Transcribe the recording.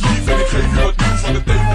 Lief en ik geef jou het nieuw van de day.